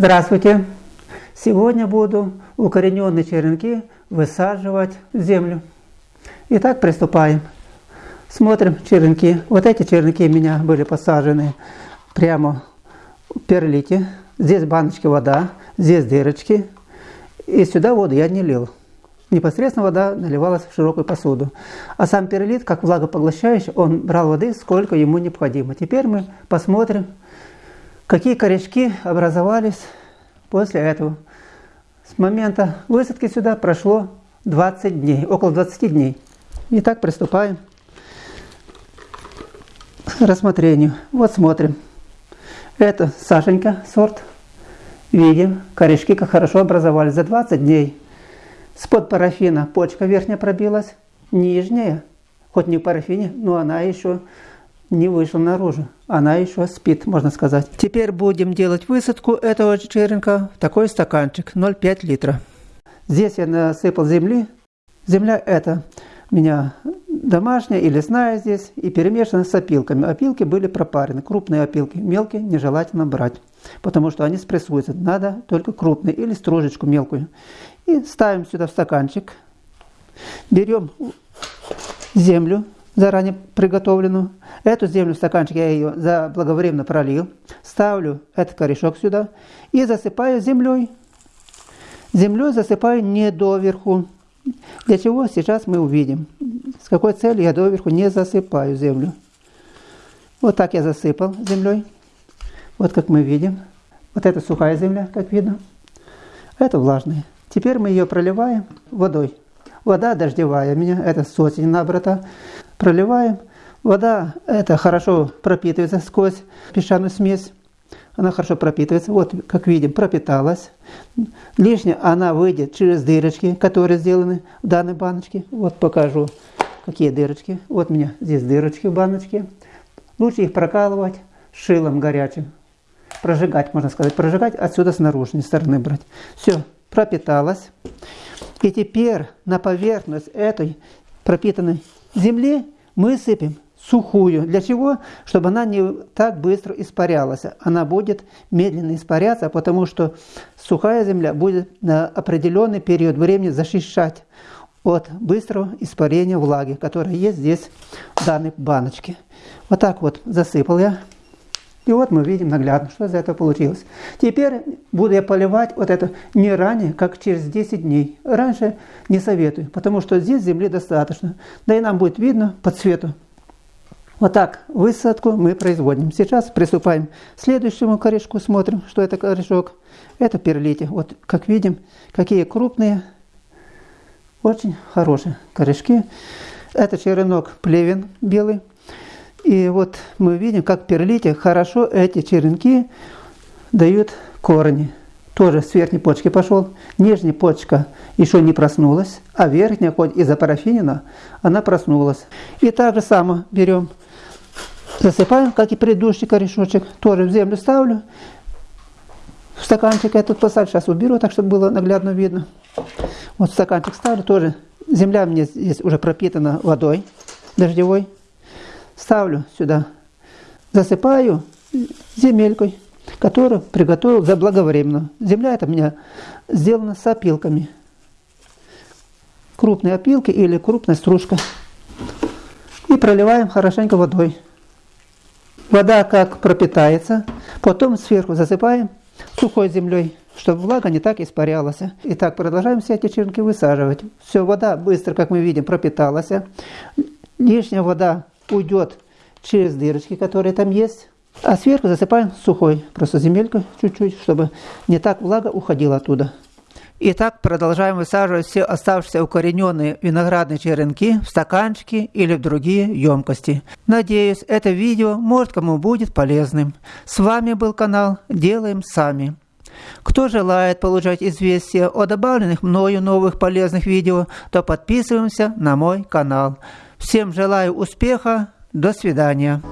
Здравствуйте! Сегодня буду укорененные черенки высаживать в землю. Итак, приступаем. Смотрим черенки. Вот эти черенки у меня были посажены прямо в перлите. Здесь баночки вода, здесь дырочки. И сюда воду я не лил. Непосредственно вода наливалась в широкую посуду. А сам перлит, как влагопоглощающий, он брал воды, сколько ему необходимо. Теперь мы посмотрим, какие корешки образовались после этого. С момента высадки сюда прошло 20 дней, около 20 дней. Итак, приступаем к рассмотрению. Вот смотрим. Это Сашенька сорт. Видим, корешки как хорошо образовались за 20 дней. С-под парафина почка верхняя пробилась, нижняя, хоть не в парафине, но она еще не вышла наружу. Она еще спит, можно сказать. Теперь будем делать высадку этого черенка в такой стаканчик 0,5 литра. Здесь я насыпал земли. Земля это у меня домашняя и лесная здесь, и перемешана с опилками. Опилки были пропарены, крупные опилки, мелкие нежелательно брать, потому что они спрессуются. Надо только крупные или стружечку мелкую. И ставим сюда в стаканчик. Берем землю, заранее приготовленную. Эту землю в стаканчик я ее заблаговременно пролил. Ставлю этот корешок сюда и засыпаю землей. Землей засыпаю не доверху. Для чего сейчас мы увидим. С какой целью я доверху не засыпаю землю. Вот так я засыпал землей. Вот как мы видим. Вот это сухая земля, как видно. Это влажная. Теперь мы ее проливаем водой. Вода дождевая у меня, это с осени набрата. Проливаем. Вода это хорошо пропитывается сквозь песчаную смесь. Она хорошо пропитывается. Вот, как видим, пропиталась. Лишняя она выйдет через дырочки, которые сделаны в данной баночке. Вот покажу, какие дырочки. Вот у меня здесь дырочки в баночке. Лучше их прокалывать шилом горячим. Прожигать, можно сказать. Прожигать отсюда с наружной стороны брать. Все, пропиталась. И теперь на поверхность этой пропитанной земли мы сыпем сухую. Для чего? Чтобы она не так быстро испарялась. Она будет медленно испаряться, потому что сухая земля будет на определенный период времени защищать от быстрого испарения влаги, которая есть здесь в данной баночке. Вот так вот засыпал я. И вот мы видим наглядно, что из этого получилось. Теперь буду я поливать вот это не ранее, как через 10 дней. Раньше не советую, потому что здесь земли достаточно. Да и нам будет видно по цвету. Вот так высадку мы производим. Сейчас приступаем к следующему корешку, смотрим, что это корешок. Это перлите. Вот как видим, какие крупные, очень хорошие корешки. Это черенок плевен белый. И вот мы видим, как перлите хорошо эти черенки дают корни. Тоже с верхней почки пошел. Нижняя почка еще не проснулась, а верхняя, хоть из-за парафинина, она проснулась. И так же само берем, засыпаем, как и предыдущий корешочек. Тоже в землю ставлю. В стаканчик я тут посадил, сейчас уберу, так чтобы было наглядно видно. Вот стаканчик ставлю, тоже земля мне здесь уже пропитана водой дождевой ставлю сюда, засыпаю земелькой, которую приготовил заблаговременно. Земля это у меня сделана с опилками. Крупные опилки или крупная стружка. И проливаем хорошенько водой. Вода как пропитается, потом сверху засыпаем сухой землей, чтобы влага не так испарялась. Итак, продолжаем все эти черенки высаживать. Все, вода быстро, как мы видим, пропиталась. Лишняя вода уйдет через дырочки, которые там есть. А сверху засыпаем сухой, просто земелька чуть-чуть, чтобы не так влага уходила оттуда. Итак, продолжаем высаживать все оставшиеся укорененные виноградные черенки в стаканчики или в другие емкости. Надеюсь, это видео может кому будет полезным. С вами был канал «Делаем сами». Кто желает получать известия о добавленных мною новых полезных видео, то подписываемся на мой канал. Всем желаю успеха, до свидания.